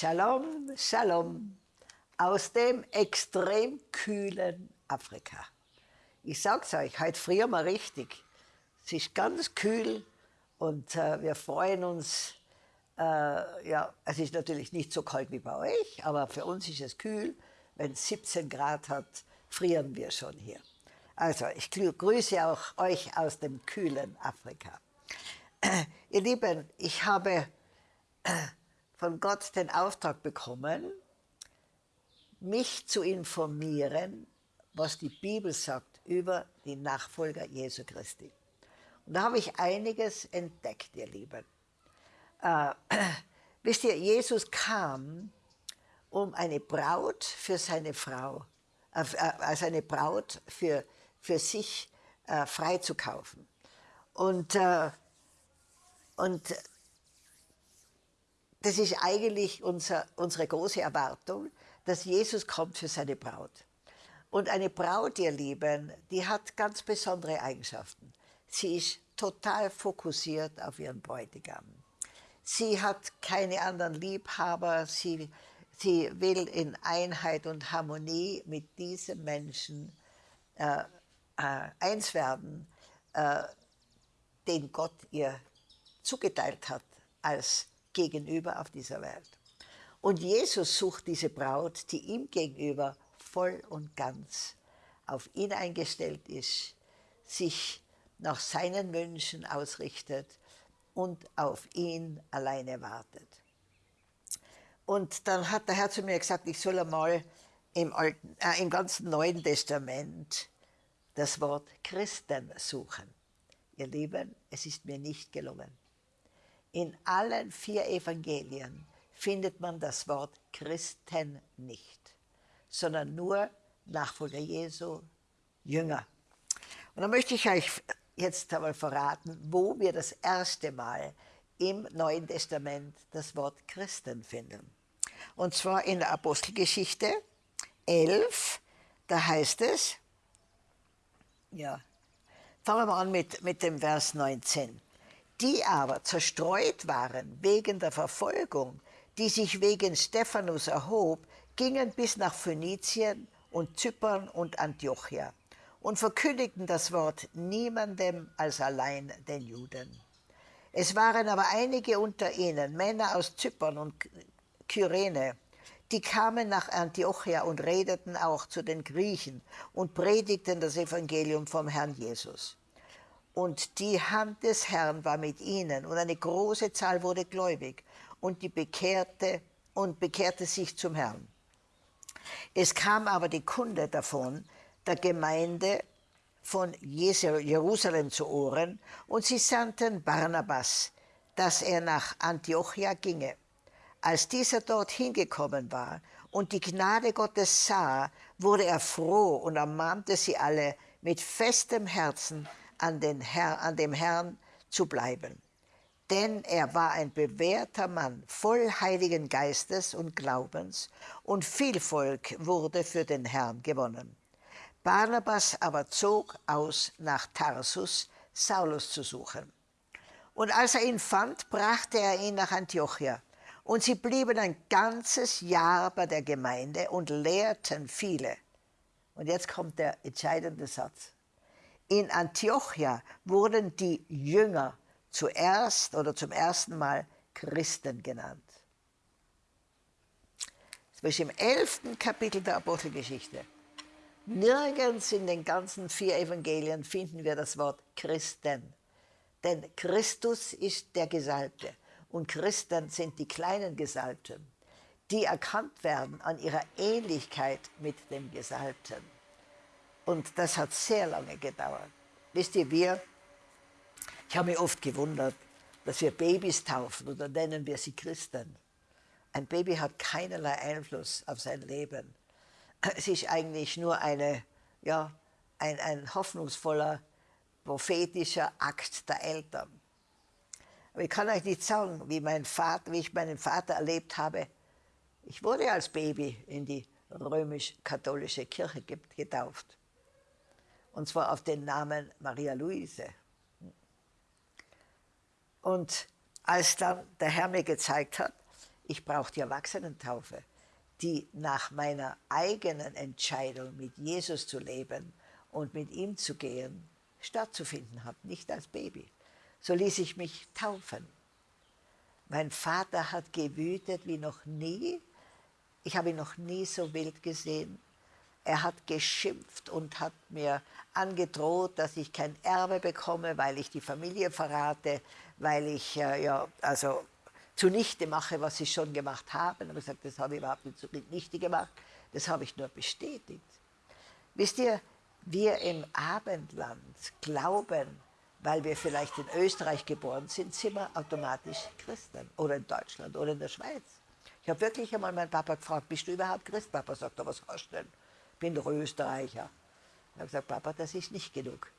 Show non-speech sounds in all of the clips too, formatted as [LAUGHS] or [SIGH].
Shalom, Shalom aus dem extrem kühlen Afrika. Ich sag's euch, heute früher mal richtig. Es ist ganz kühl und äh, wir freuen uns. Äh, ja, es ist natürlich nicht so kalt wie bei euch, aber für uns ist es kühl. Wenn es 17 Grad hat, frieren wir schon hier. Also, ich grüße auch euch aus dem kühlen Afrika. [CLEARS THROAT] Ihr Lieben, ich habe von Gott den Auftrag bekommen, mich zu informieren, was die Bibel sagt über die Nachfolger Jesu Christi. Und da habe ich einiges entdeckt, ihr Lieben. Äh, [CLEARS THROAT] wisst ihr, Jesus kam, um eine Braut für seine Frau, äh, äh als eine Braut für, für sich äh, freizukaufen. Und, äh, und das ist eigentlich unser, unsere große Erwartung, dass Jesus kommt für seine Braut. Und eine Braut, ihr Lieben, die hat ganz besondere Eigenschaften. Sie ist total fokussiert auf ihren Bräutigam. Sie hat keine anderen Liebhaber, sie, sie will in Einheit und Harmonie mit diesem Menschen äh, äh, eins werden, äh, den Gott ihr zugeteilt hat als Gegenüber auf dieser Welt. Und Jesus sucht diese Braut, die ihm gegenüber voll und ganz auf ihn eingestellt ist, sich nach seinen Wünschen ausrichtet und auf ihn alleine wartet. Und dann hat der Herr zu mir gesagt, ich soll einmal im, Alten, äh, im ganzen Neuen Testament das Wort Christen suchen. Ihr Lieben, es ist mir nicht gelungen. In allen vier Evangelien findet man das Wort Christen nicht, sondern nur Nachfolger Jesu, Jünger. Und dann möchte ich euch jetzt einmal verraten, wo wir das erste Mal im Neuen Testament das Wort Christen finden. Und zwar in der Apostelgeschichte 11, da heißt es, ja, fangen wir mal an mit, mit dem Vers 19. Die aber zerstreut waren wegen der Verfolgung, die sich wegen Stephanus erhob, gingen bis nach Phönizien und Zypern und Antiochia und verkündigten das Wort niemandem als allein den Juden. Es waren aber einige unter ihnen, Männer aus Zypern und Kyrene, die kamen nach Antiochia und redeten auch zu den Griechen und predigten das Evangelium vom Herrn Jesus. Und die Hand des Herrn war mit ihnen und eine große Zahl wurde gläubig und die bekehrte und bekehrte sich zum Herrn. Es kam aber die Kunde davon, der Gemeinde von Jerusalem zu Ohren, und sie sandten Barnabas, dass er nach Antiochia ginge. Als dieser dort hingekommen war und die Gnade Gottes sah, wurde er froh und ermahnte sie alle, mit festem Herzen an, den Herr, an dem Herrn zu bleiben. Denn er war ein bewährter Mann, voll Heiligen Geistes und Glaubens, und viel Volk wurde für den Herrn gewonnen. Barnabas aber zog aus nach Tarsus, Saulus zu suchen. Und als er ihn fand, brachte er ihn nach Antiochia. Und sie blieben ein ganzes Jahr bei der Gemeinde und lehrten viele. Und jetzt kommt der entscheidende Satz. In Antiochia wurden die Jünger zuerst oder zum ersten Mal Christen genannt. Ist im elften Kapitel der Apostelgeschichte. Nirgends in den ganzen vier Evangelien finden wir das Wort Christen. Denn Christus ist der Gesalbte und Christen sind die kleinen Gesalbten, die erkannt werden an ihrer Ähnlichkeit mit dem Gesalbten. Und das hat sehr lange gedauert. Wisst ihr, wir, ich habe mich oft gewundert, dass wir Babys taufen oder nennen wir sie Christen. Ein Baby hat keinerlei Einfluss auf sein Leben es ist eigentlich nur eine, ja, ein, ein hoffnungsvoller, prophetischer Akt der Eltern. Aber ich kann euch nicht sagen, wie, mein Vater, wie ich meinen Vater erlebt habe. Ich wurde als Baby in die römisch-katholische Kirche getauft. Und zwar auf den Namen Maria Luise. Und als dann der Herr mir gezeigt hat, ich brauche die Erwachsenentaufe, die nach meiner eigenen Entscheidung, mit Jesus zu leben und mit ihm zu gehen, stattzufinden hat, nicht als Baby. So ließ ich mich taufen. Mein Vater hat gewütet wie noch nie. Ich habe ihn noch nie so wild gesehen. Er hat geschimpft und hat mir angedroht, dass ich kein Erbe bekomme, weil ich die Familie verrate, weil ich äh, ja, also zunichte mache, was sie schon gemacht haben. Aber ich gesagt, das habe ich überhaupt nicht zunichte gemacht, das habe ich nur bestätigt. Wisst ihr, wir im Abendland glauben, weil wir vielleicht in Österreich geboren sind, sind wir automatisch Christen. Oder in Deutschland oder in der Schweiz. Ich habe wirklich einmal meinen Papa gefragt, bist du überhaupt Christ? Papa sagt, was hast du denn? Ich bin doch Österreicher. Ich habe gesagt, Papa, das ist nicht genug.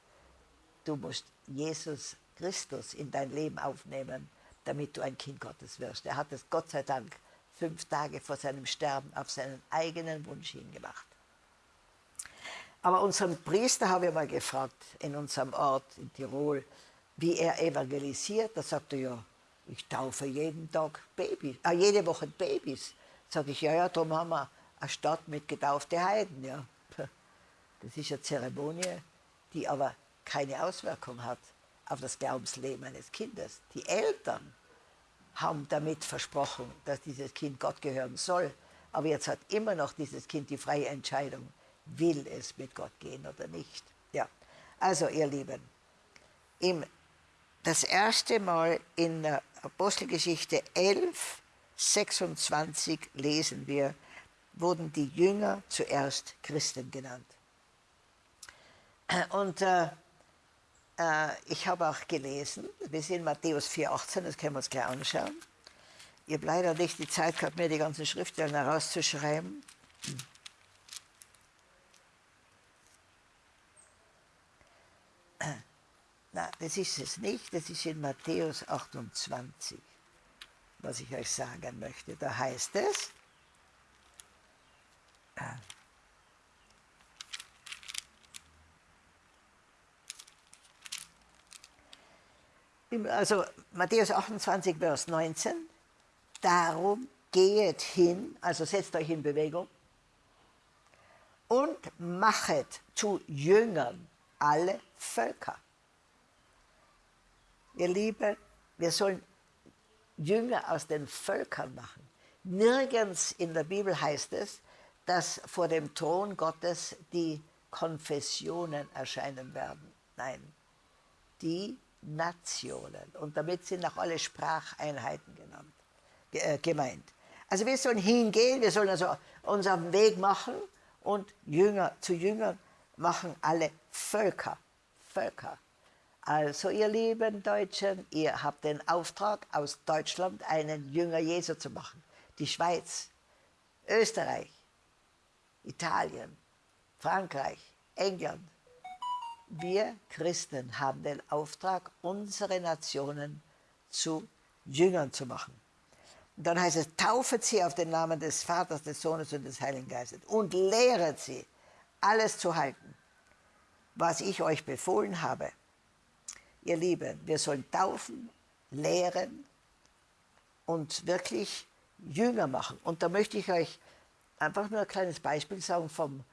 Du musst Jesus Christus in dein Leben aufnehmen, damit du ein Kind Gottes wirst. Er hat es Gott sei Dank fünf Tage vor seinem Sterben auf seinen eigenen Wunsch hingemacht. Aber unseren Priester habe ich mal gefragt, in unserem Ort in Tirol, wie er evangelisiert. Da sagte er, ja, ich taufe jeden Tag Babys, äh, jede Woche Babys. Sage ich, ja, ja, darum haben wir eine Stadt mit getauften Heiden. Ja. Das ist eine Zeremonie, die aber keine Auswirkung hat auf das Glaubensleben eines Kindes. Die Eltern haben damit versprochen, dass dieses Kind Gott gehören soll. Aber jetzt hat immer noch dieses Kind die freie Entscheidung, will es mit Gott gehen oder nicht. Ja, also ihr Lieben, im, das erste Mal in der Apostelgeschichte 11, 26 lesen wir, wurden die Jünger zuerst Christen genannt. Und äh, äh, ich habe auch gelesen, wir sind Matthäus 4,18, das können wir uns gleich anschauen. Ich habe leider nicht die Zeit gehabt, mir die ganzen Schriftstellen herauszuschreiben. Na, das ist es nicht, das ist in Matthäus 28, was ich euch sagen möchte. Da heißt es, also Matthäus 28, Vers 19, darum gehet hin, also setzt euch in Bewegung, und machet zu Jüngern alle Völker. Ihr Lieben, wir sollen Jünger aus den Völkern machen. Nirgends in der Bibel heißt es, dass vor dem Thron Gottes die Konfessionen erscheinen werden. Nein, die Nationen. Und damit sind auch alle Spracheinheiten genannt, äh, gemeint. Also wir sollen hingehen, wir sollen also unseren Weg machen und Jünger zu Jüngern machen alle Völker. Völker. Also ihr lieben Deutschen, ihr habt den Auftrag, aus Deutschland einen Jünger Jesu zu machen. Die Schweiz, Österreich, Italien, Frankreich, England, wir Christen haben den Auftrag, unsere Nationen zu Jüngern zu machen. Und dann heißt es, taufet sie auf den Namen des Vaters, des Sohnes und des Heiligen Geistes und lehret sie, alles zu halten, was ich euch befohlen habe. Ihr Lieben, wir sollen taufen, lehren und wirklich Jünger machen. Und da möchte ich euch einfach nur ein kleines Beispiel sagen vom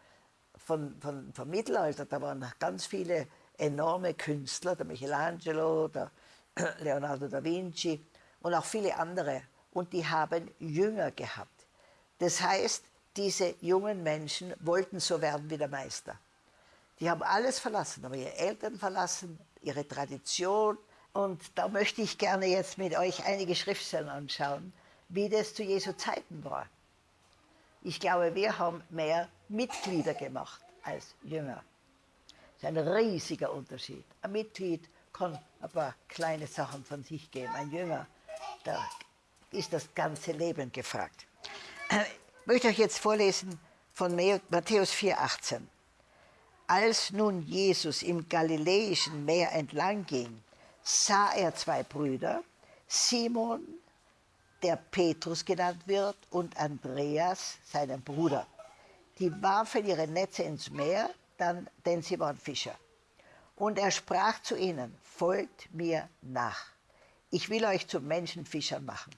von, von, vom Mittelalter, da waren ganz viele enorme Künstler, der Michelangelo, der [CLEARS THROAT] Leonardo da Vinci und auch viele andere. Und die haben Jünger gehabt. Das heißt, diese jungen Menschen wollten so werden wie der Meister. Die haben alles verlassen, aber ihre Eltern verlassen, ihre Tradition. Und da möchte ich gerne jetzt mit euch einige Schriftstellen anschauen, wie das zu Jesu Zeiten war. Ich glaube, wir haben mehr Mitglieder gemacht als Jünger. Das ist ein riesiger Unterschied. Ein Mitglied kann ein paar kleine Sachen von sich geben. Ein Jünger, da ist das ganze Leben gefragt. Ich möchte euch jetzt vorlesen von Matthäus 4,18. Als nun Jesus im Galiläischen Meer entlang ging, sah er zwei Brüder, Simon der Petrus genannt wird, und Andreas, seinen Bruder. Die warfen ihre Netze ins Meer, dann, denn sie waren Fischer. Und er sprach zu ihnen, folgt mir nach. Ich will euch zu Menschenfischern machen.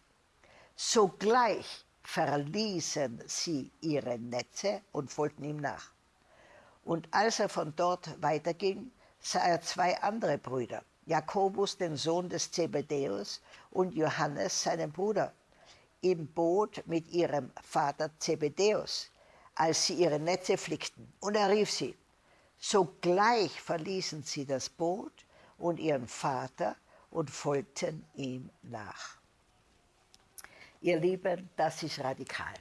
Sogleich verließen sie ihre Netze und folgten ihm nach. Und als er von dort weiterging, sah er zwei andere Brüder, Jakobus, den Sohn des Zebedäus, und Johannes, seinen Bruder, im Boot mit ihrem Vater Zebedäus, als sie ihre Netze flickten. Und er rief sie. Sogleich verließen sie das Boot und ihren Vater und folgten ihm nach. Ihr Lieben, das ist radikal.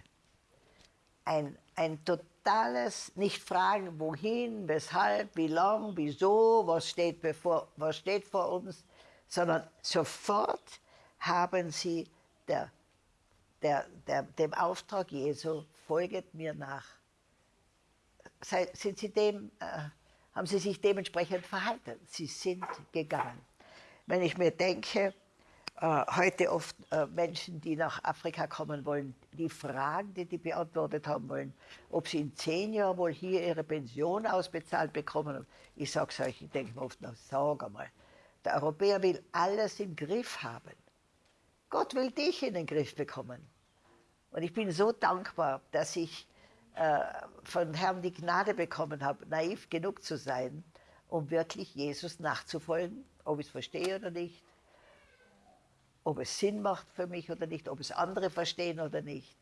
Ein, ein totales Nicht-Fragen, wohin, weshalb, wie lang, wieso, was steht, bevor, was steht vor uns, sondern sofort haben sie der, der, der, dem Auftrag Jesu, folget mir nach. Sind sie dem, äh, haben sie sich dementsprechend verhalten. Sie sind gegangen. Wenn ich mir denke, heute oft äh, Menschen, die nach Afrika kommen wollen, die Fragen, die die beantwortet haben wollen, ob sie in zehn Jahren wohl hier ihre Pension ausbezahlt bekommen. Ich sage es euch, ich denke mir oft, na, sag einmal, der Europäer will alles im Griff haben. Gott will dich in den Griff bekommen. Und ich bin so dankbar, dass ich äh, von Herrn die Gnade bekommen habe, naiv genug zu sein, um wirklich Jesus nachzufolgen, ob ich es verstehe oder nicht ob es Sinn macht für mich oder nicht, ob es andere verstehen oder nicht,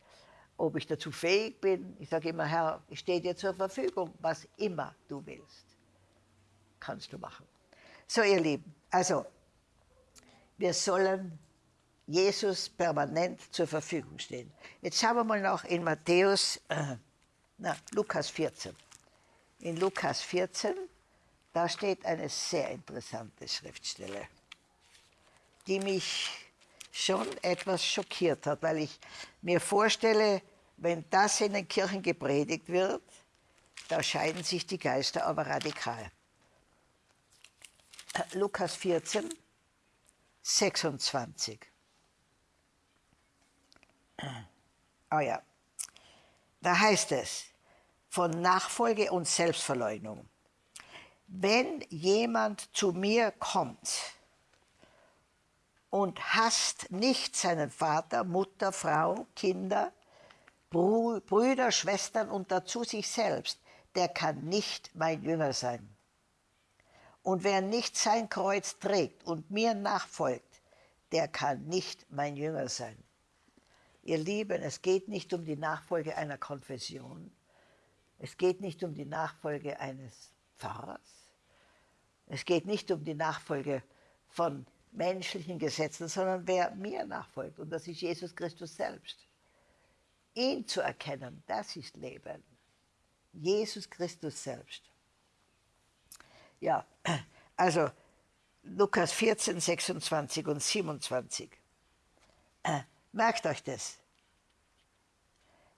ob ich dazu fähig bin. Ich sage immer, Herr, ich stehe dir zur Verfügung, was immer du willst, kannst du machen. So, ihr Lieben, also, wir sollen Jesus permanent zur Verfügung stehen. Jetzt schauen wir mal noch in Matthäus, äh, na, Lukas 14. In Lukas 14, da steht eine sehr interessante Schriftstelle, die mich schon etwas schockiert hat, weil ich mir vorstelle, wenn das in den Kirchen gepredigt wird, da scheiden sich die Geister aber radikal. Lukas 14, 26. Oh ja, da heißt es von Nachfolge und Selbstverleugnung. Wenn jemand zu mir kommt, und hasst nicht seinen Vater, Mutter, Frau, Kinder, Brüder, Schwestern und dazu sich selbst, der kann nicht mein Jünger sein. Und wer nicht sein Kreuz trägt und mir nachfolgt, der kann nicht mein Jünger sein. Ihr Lieben, es geht nicht um die Nachfolge einer Konfession. Es geht nicht um die Nachfolge eines Pfarrers. Es geht nicht um die Nachfolge von menschlichen Gesetzen, sondern wer mir nachfolgt. Und das ist Jesus Christus selbst. Ihn zu erkennen, das ist Leben. Jesus Christus selbst. Ja, also Lukas 14, 26 und 27. Äh, merkt euch das.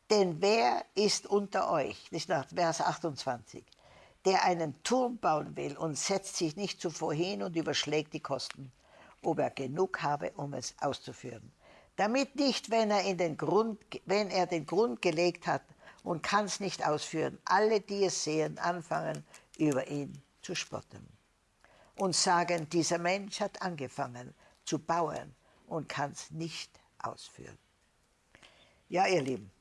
Denn wer ist unter euch, das ist nach Vers 28, der einen Turm bauen will und setzt sich nicht zuvor hin und überschlägt die Kosten ob er genug habe, um es auszuführen. Damit nicht, wenn er, in den Grund, wenn er den Grund gelegt hat und kann es nicht ausführen, alle, die es sehen, anfangen, über ihn zu spotten und sagen, dieser Mensch hat angefangen zu bauen und kann es nicht ausführen. Ja, ihr Lieben.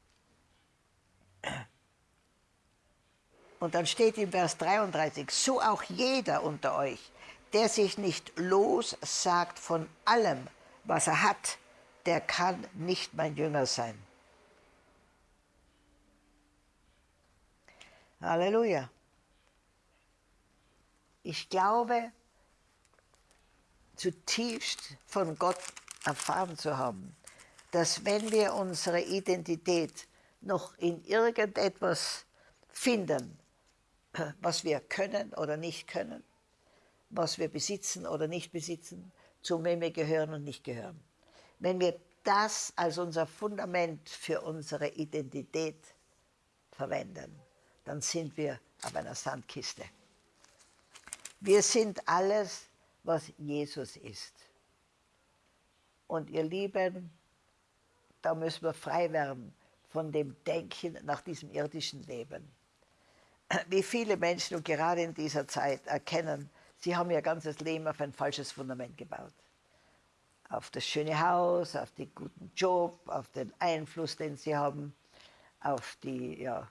Und dann steht im Vers 33, so auch jeder unter euch, der sich nicht lossagt von allem, was er hat, der kann nicht mein Jünger sein. Halleluja. Ich glaube, zutiefst von Gott erfahren zu haben, dass wenn wir unsere Identität noch in irgendetwas finden, was wir können oder nicht können, was wir besitzen oder nicht besitzen, zu wem wir gehören und nicht gehören. Wenn wir das als unser Fundament für unsere Identität verwenden, dann sind wir auf einer Sandkiste. Wir sind alles, was Jesus ist. Und ihr Lieben, da müssen wir frei werden von dem Denken nach diesem irdischen Leben. Wie viele Menschen und gerade in dieser Zeit erkennen, Sie haben Ihr ganzes Leben auf ein falsches Fundament gebaut. auf das schöne Haus, auf den guten Job, auf den Einfluss, den sie haben, auf die, ja,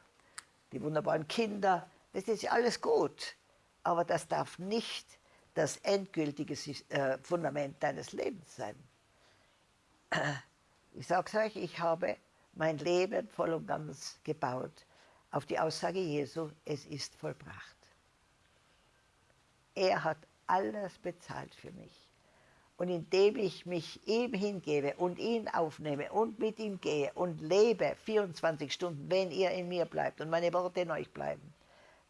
die wunderbaren Kinder. Das ist alles gut, aber das darf nicht das endgültige äh, Fundament deines Lebens sein. Ich sage es euch, ich habe mein Leben voll und ganz gebaut auf die Aussage Jesu, es ist vollbracht. Er hat alles bezahlt für mich. Und indem ich mich ihm hingebe und ihn aufnehme und mit ihm gehe und lebe 24 Stunden, wenn ihr in mir bleibt und meine Worte in euch bleiben,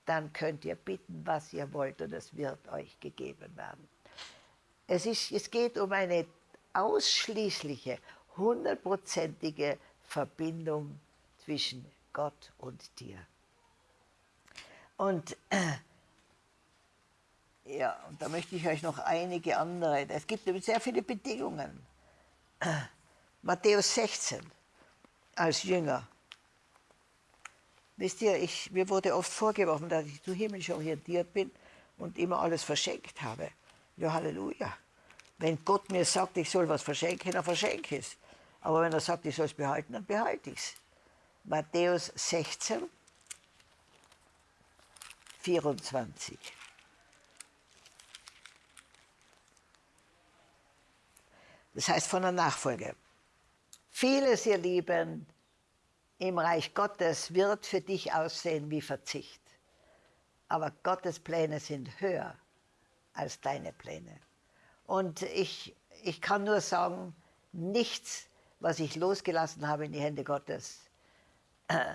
dann könnt ihr bitten, was ihr wollt und es wird euch gegeben werden. Es, ist, es geht um eine ausschließliche, hundertprozentige Verbindung zwischen Gott und dir. Und äh, ja, und da möchte ich euch noch einige andere, es gibt sehr viele Bedingungen. [CLEARS THROAT] Matthäus 16 als Jünger. Wisst ihr, ich, mir wurde oft vorgeworfen, dass ich zu himmlisch orientiert bin und immer alles verschenkt habe. Ja, Halleluja. Wenn Gott mir sagt, ich soll was verschenken, dann verschenke ich es. Aber wenn er sagt, ich soll es behalten, dann behalte ich es. Matthäus 16, 24. Das heißt von der Nachfolge. Vieles, ihr Lieben, im Reich Gottes wird für dich aussehen wie Verzicht. Aber Gottes Pläne sind höher als deine Pläne. Und ich, ich kann nur sagen, nichts, was ich losgelassen habe in die Hände Gottes, äh,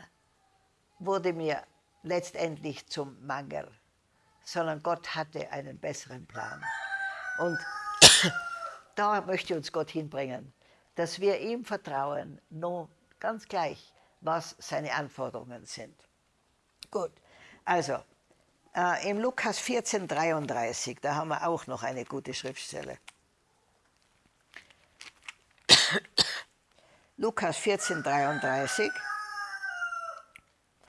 wurde mir letztendlich zum Mangel, sondern Gott hatte einen besseren Plan. Und da möchte uns Gott hinbringen, dass wir ihm vertrauen, nur ganz gleich, was seine Anforderungen sind. Gut, also äh, im Lukas 14, 33, da haben wir auch noch eine gute Schriftstelle. [COUGHS] Lukas 14, 33.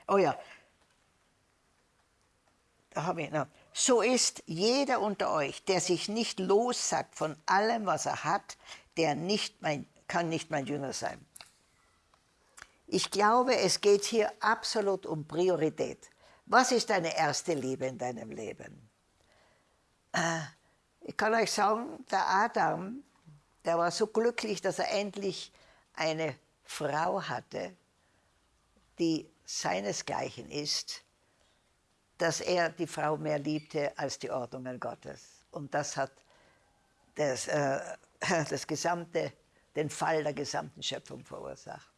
Oh ja, da habe ich noch. So ist jeder unter euch, der sich nicht lossagt von allem, was er hat, der nicht mein, kann nicht mein Jünger sein. Ich glaube, es geht hier absolut um Priorität. Was ist deine erste Liebe in deinem Leben? Äh, ich kann euch sagen, der Adam, der war so glücklich, dass er endlich eine Frau hatte, die seinesgleichen ist, dass er die Frau mehr liebte als die Ordnungen Gottes. Und das hat das, äh, [LAUGHS] das gesamte, den Fall der gesamten Schöpfung verursacht.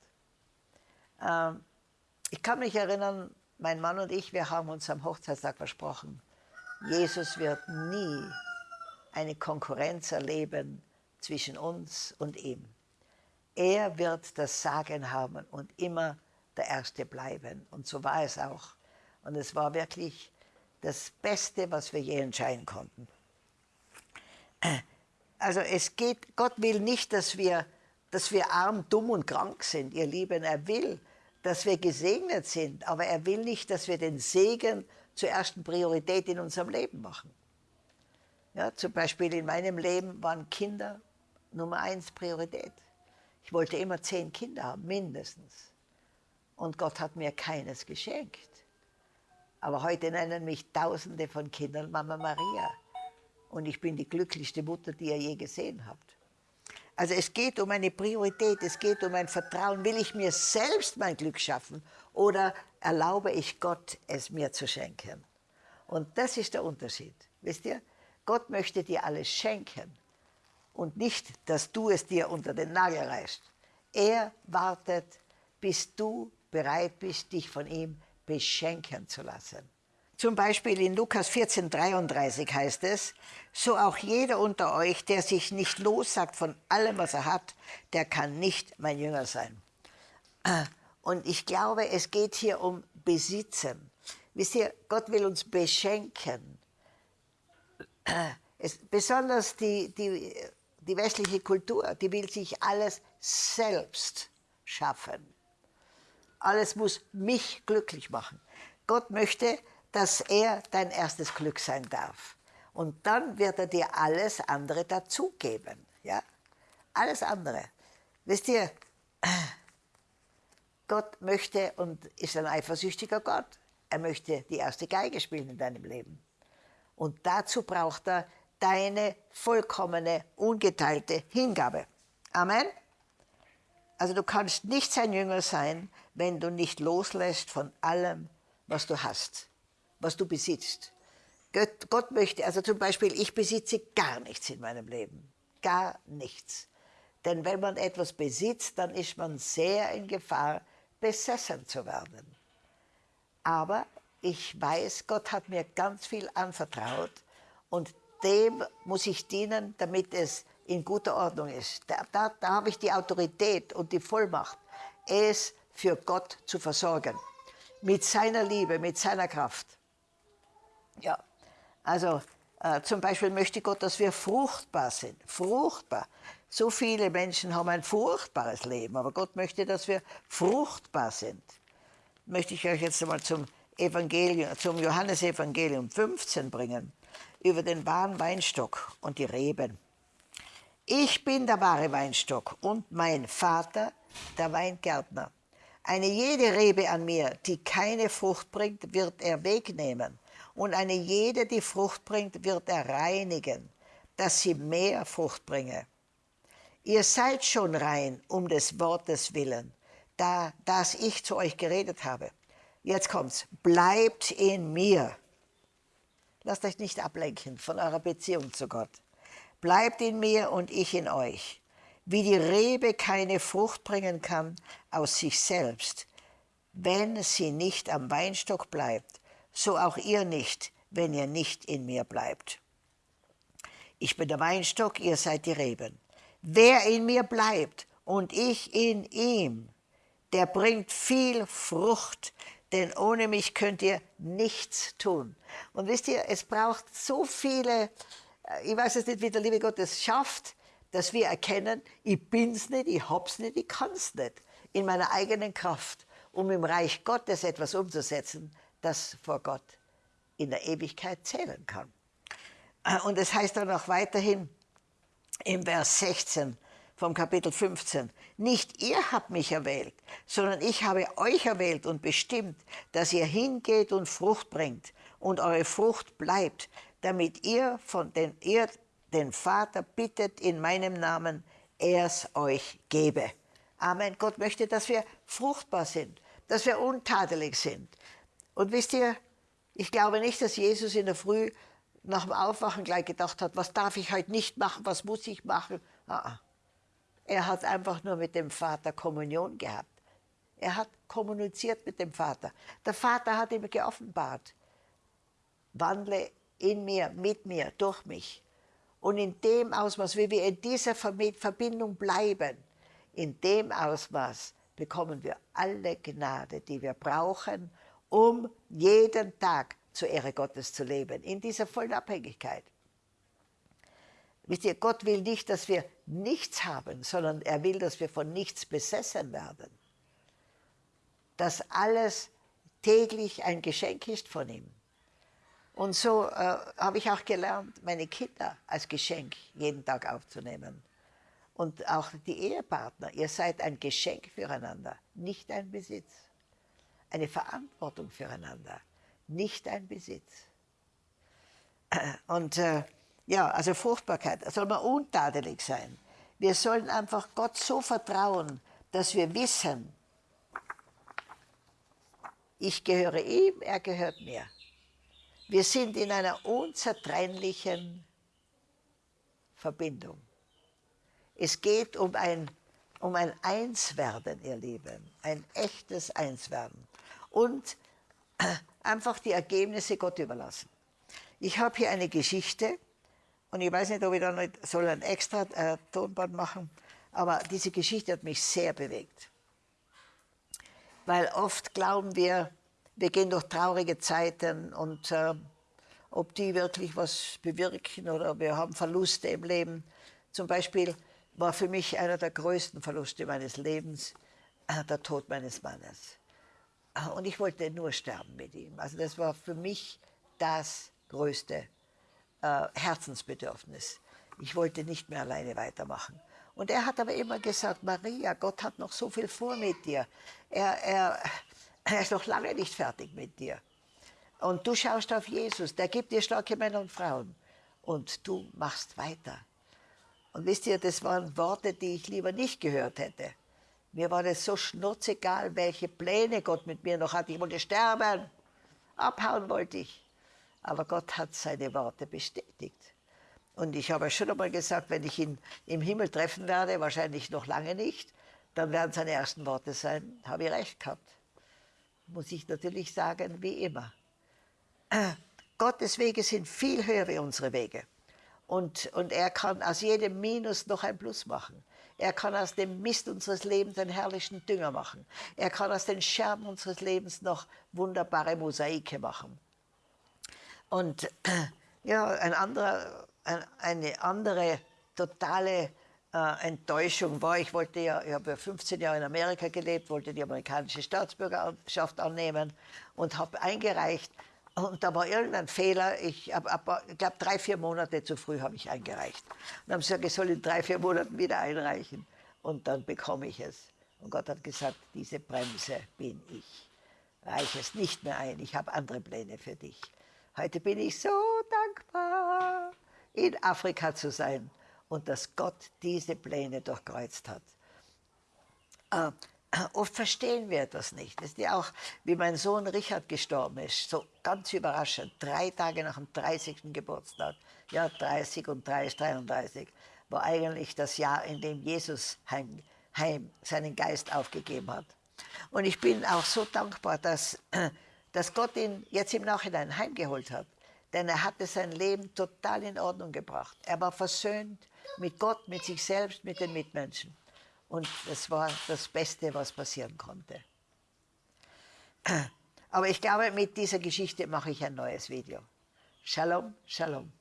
Ähm, ich kann mich erinnern, mein Mann und ich, wir haben uns am Hochzeitstag versprochen, Jesus wird nie eine Konkurrenz erleben zwischen uns und ihm. Er wird das Sagen haben und immer der Erste bleiben. Und so war es auch. Und es war wirklich das Beste, was wir je entscheiden konnten. Also es geht, Gott will nicht, dass wir, dass wir arm, dumm und krank sind, ihr Lieben. Er will, dass wir gesegnet sind, aber er will nicht, dass wir den Segen zur ersten Priorität in unserem Leben machen. Ja, zum Beispiel in meinem Leben waren Kinder Nummer eins Priorität. Ich wollte immer zehn Kinder haben, mindestens. Und Gott hat mir keines geschenkt. Aber heute nennen mich Tausende von Kindern Mama Maria. Und ich bin die glücklichste Mutter, die ihr je gesehen habt. Also es geht um eine Priorität, es geht um ein Vertrauen. Will ich mir selbst mein Glück schaffen oder erlaube ich Gott, es mir zu schenken? Und das ist der Unterschied. Wisst ihr, Gott möchte dir alles schenken und nicht, dass du es dir unter den Nagel reißt. Er wartet, bis du bereit bist, dich von ihm beschenken zu lassen. Zum Beispiel in Lukas 14, 33 heißt es, so auch jeder unter euch, der sich nicht lossagt von allem, was er hat, der kann nicht mein Jünger sein. Und ich glaube, es geht hier um Besitzen. Wisst ihr, Gott will uns beschenken. Es, besonders die, die, die westliche Kultur, die will sich alles selbst schaffen. Alles muss mich glücklich machen. Gott möchte, dass er dein erstes Glück sein darf. Und dann wird er dir alles andere dazugeben. Ja? alles andere. Wisst ihr, Gott möchte und ist ein eifersüchtiger Gott. Er möchte die erste Geige spielen in deinem Leben. Und dazu braucht er deine vollkommene, ungeteilte Hingabe. Amen. Also du kannst nicht sein Jünger sein, wenn du nicht loslässt von allem, was du hast, was du besitzt. Gott, Gott möchte, also zum Beispiel, ich besitze gar nichts in meinem Leben. Gar nichts. Denn wenn man etwas besitzt, dann ist man sehr in Gefahr, besessen zu werden. Aber ich weiß, Gott hat mir ganz viel anvertraut und dem muss ich dienen, damit es in guter Ordnung ist. Da, da, da habe ich die Autorität und die Vollmacht, es für Gott zu versorgen. Mit seiner Liebe, mit seiner Kraft. Ja, also äh, zum Beispiel möchte Gott, dass wir fruchtbar sind. Fruchtbar. So viele Menschen haben ein furchtbares Leben, aber Gott möchte, dass wir fruchtbar sind. Möchte ich euch jetzt einmal zum Evangelium, zum Johannesevangelium 15 bringen, über den wahren Weinstock und die Reben. Ich bin der wahre Weinstock und mein Vater der Weingärtner. Eine jede Rebe an mir, die keine Frucht bringt, wird er wegnehmen. Und eine jede, die Frucht bringt, wird er reinigen, dass sie mehr Frucht bringe. Ihr seid schon rein um des Wortes willen, da das ich zu euch geredet habe. Jetzt kommt's. Bleibt in mir. Lasst euch nicht ablenken von eurer Beziehung zu Gott. Bleibt in mir und ich in euch. Wie die Rebe keine Frucht bringen kann aus sich selbst, wenn sie nicht am Weinstock bleibt, so auch ihr nicht, wenn ihr nicht in mir bleibt. Ich bin der Weinstock, ihr seid die Reben. Wer in mir bleibt und ich in ihm, der bringt viel Frucht, denn ohne mich könnt ihr nichts tun. Und wisst ihr, es braucht so viele, äh, ich weiß jetzt nicht, wie der liebe Gott es schafft, dass wir erkennen, ich bin's nicht, ich hab's nicht, ich kann's nicht, in meiner eigenen Kraft, um im Reich Gottes etwas umzusetzen, das vor Gott in der Ewigkeit zählen kann. Äh, und es heißt dann auch weiterhin, im Vers 16 vom Kapitel 15. Nicht ihr habt mich erwählt, sondern ich habe euch erwählt und bestimmt, dass ihr hingeht und Frucht bringt und eure Frucht bleibt, damit ihr, von den, ihr den Vater bittet in meinem Namen, er es euch gebe. Amen. Gott möchte, dass wir fruchtbar sind, dass wir untadelig sind. Und wisst ihr, ich glaube nicht, dass Jesus in der Früh nach dem Aufwachen gleich gedacht hat, was darf ich heute nicht machen, was muss ich machen. Ah, ah. Er hat einfach nur mit dem Vater Kommunion gehabt. Er hat kommuniziert mit dem Vater. Der Vater hat ihm geoffenbart, wandle in mir, mit mir, durch mich. Und in dem Ausmaß, wie wir in dieser Verbindung bleiben, in dem Ausmaß bekommen wir alle Gnade, die wir brauchen, um jeden Tag zur Ehre Gottes zu leben, in dieser vollen Abhängigkeit. Wisst ihr, Gott will nicht, dass wir nichts haben, sondern er will, dass wir von nichts besessen werden. Dass alles täglich ein Geschenk ist von ihm. Und so äh, habe ich auch gelernt, meine Kinder als Geschenk jeden Tag aufzunehmen. Und auch die Ehepartner, ihr seid ein Geschenk füreinander, nicht ein Besitz. Eine Verantwortung füreinander nicht ein Besitz. [CLEARS THROAT] Und äh, ja, also Fruchtbarkeit, soll man untadelig sein. Wir sollen einfach Gott so vertrauen, dass wir wissen, ich gehöre ihm, er gehört mir. Wir sind in einer unzertrennlichen Verbindung. Es geht um ein, um ein Einswerden, ihr Lieben, ein echtes Einswerden. Und einfach die Ergebnisse Gott überlassen. Ich habe hier eine Geschichte und ich weiß nicht, ob ich da nicht soll ein extra äh, Tonband machen, aber diese Geschichte hat mich sehr bewegt. Weil oft glauben wir, wir gehen durch traurige Zeiten und äh, ob die wirklich was bewirken oder wir haben Verluste im Leben. Zum Beispiel war für mich einer der größten Verluste meines Lebens äh, der Tod meines Mannes. Und ich wollte nur sterben mit ihm. Also das war für mich das größte äh, Herzensbedürfnis. Ich wollte nicht mehr alleine weitermachen. Und er hat aber immer gesagt, Maria, Gott hat noch so viel vor mit dir. Er, er, er ist noch lange nicht fertig mit dir. Und du schaust auf Jesus, der gibt dir starke Männer und Frauen. Und du machst weiter. Und wisst ihr, das waren Worte, die ich lieber nicht gehört hätte. Mir war das so schnurzegal, welche Pläne Gott mit mir noch hat. Ich wollte sterben, abhauen wollte ich. Aber Gott hat seine Worte bestätigt. Und ich habe schon einmal gesagt, wenn ich ihn im Himmel treffen werde, wahrscheinlich noch lange nicht, dann werden seine ersten Worte sein, habe ich recht gehabt. Muss ich natürlich sagen, wie immer. [CLEARS THROAT] Gottes Wege sind viel höher wie unsere Wege. Und, und er kann aus jedem Minus noch ein Plus machen. Er kann aus dem Mist unseres Lebens einen herrlichen Dünger machen. Er kann aus den Scherben unseres Lebens noch wunderbare Mosaike machen. Und [CLEARS THROAT] ja, ein anderer, ein, eine andere totale äh, Enttäuschung war, ich wollte ja, ich habe ja 15 Jahre in Amerika gelebt, wollte die amerikanische Staatsbürgerschaft annehmen und habe eingereicht und da war irgendein Fehler. Ich, ich glaube, drei, vier Monate zu früh habe ich eingereicht. Und haben gesagt, ich soll in drei, vier Monaten wieder einreichen. Und dann bekomme ich es. Und Gott hat gesagt, diese Bremse bin ich. Reiche es nicht mehr ein, ich habe andere Pläne für dich. Heute bin ich so dankbar, in Afrika zu sein und dass Gott diese Pläne durchkreuzt hat. Äh, Oft verstehen wir das nicht. Das ist ja auch, wie mein Sohn Richard gestorben ist, so ganz überraschend, drei Tage nach dem 30. Geburtstag, ja 30 und 30, 33, war eigentlich das Jahr, in dem Jesus heim, heim seinen Geist aufgegeben hat. Und ich bin auch so dankbar, dass, [CLEARS THROAT] dass Gott ihn jetzt im Nachhinein heimgeholt hat. Denn er hatte sein Leben total in Ordnung gebracht. Er war versöhnt mit Gott, mit sich selbst, mit den Mitmenschen. Und das war das Beste, was passieren konnte. Aber ich glaube, mit dieser Geschichte mache ich ein neues Video. Shalom, Shalom.